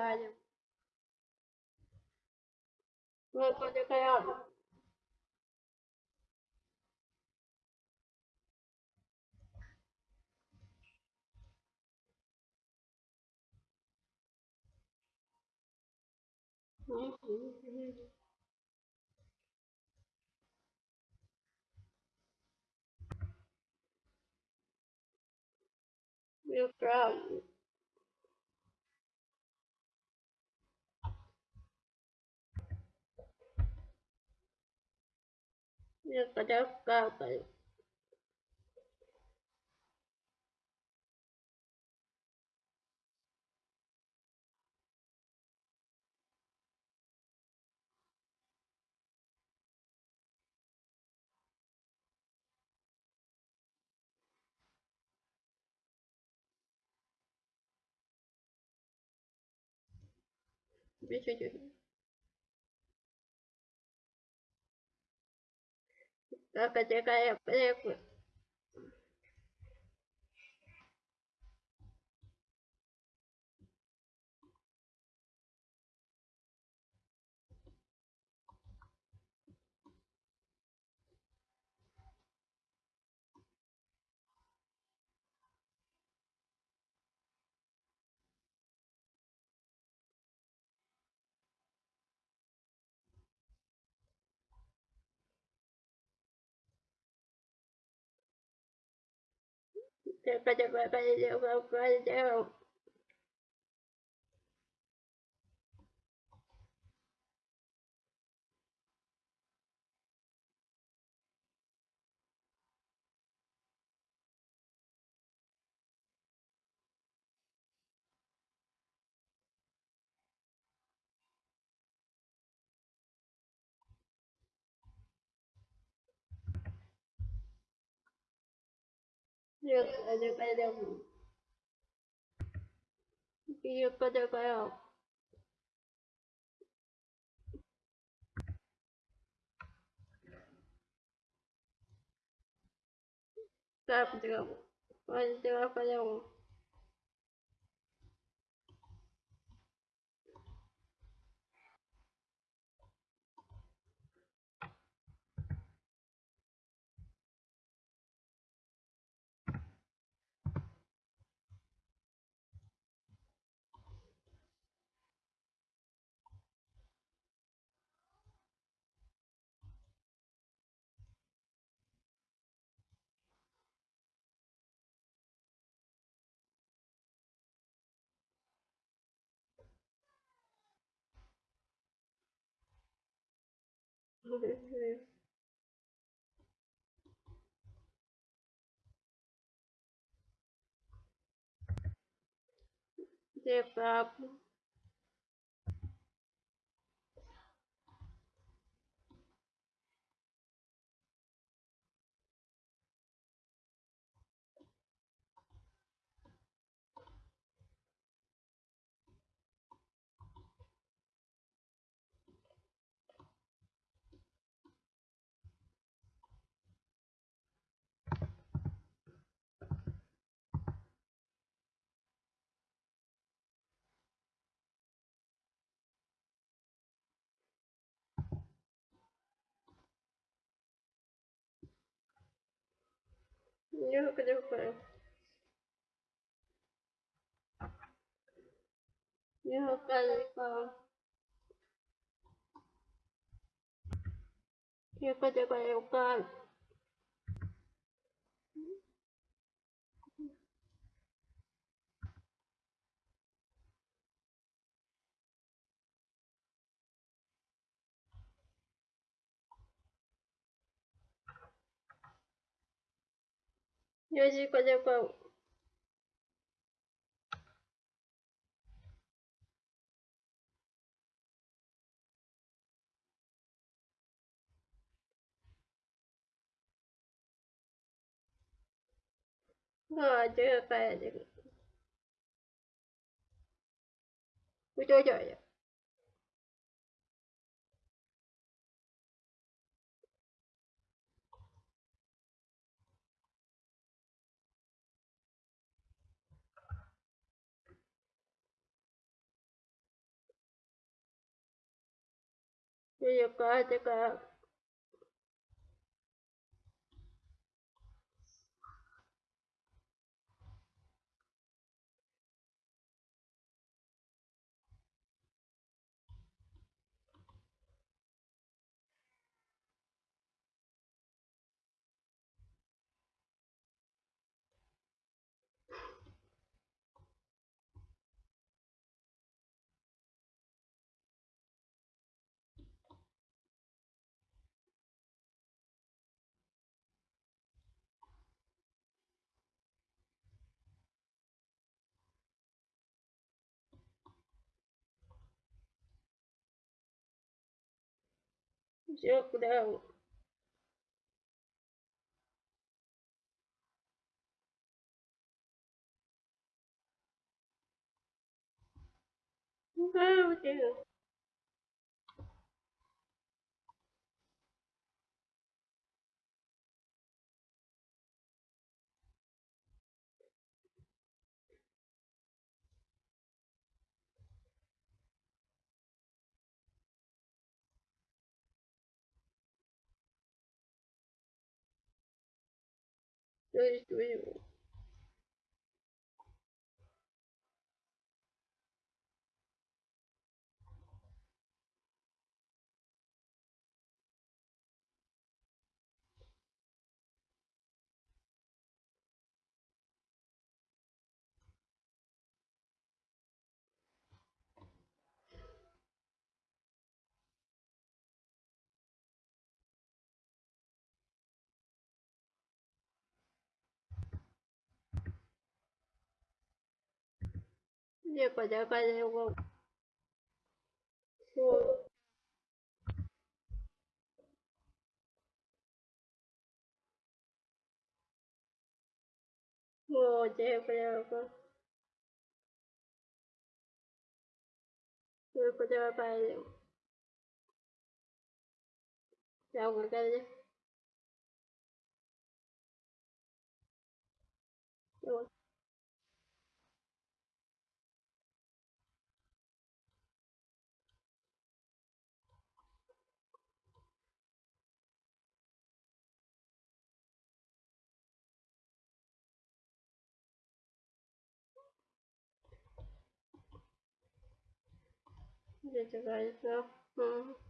trabalham. Vou poder ganhar. Uhum. Meu carro. Чуть-чуть. Так, а какая прикольная. Так, Yeah, but but but but but Нет, это пойдем. Я подаваю. Так, делал. Пойдем, пойдем. Где? Я подаваю. 游戏怪兽怪物。我就要这个，我。て个うか、て。Вот это. То есть вы- 结果结果结果，我。我这不要个，这不要摆的，要我干的。Да, Мгм.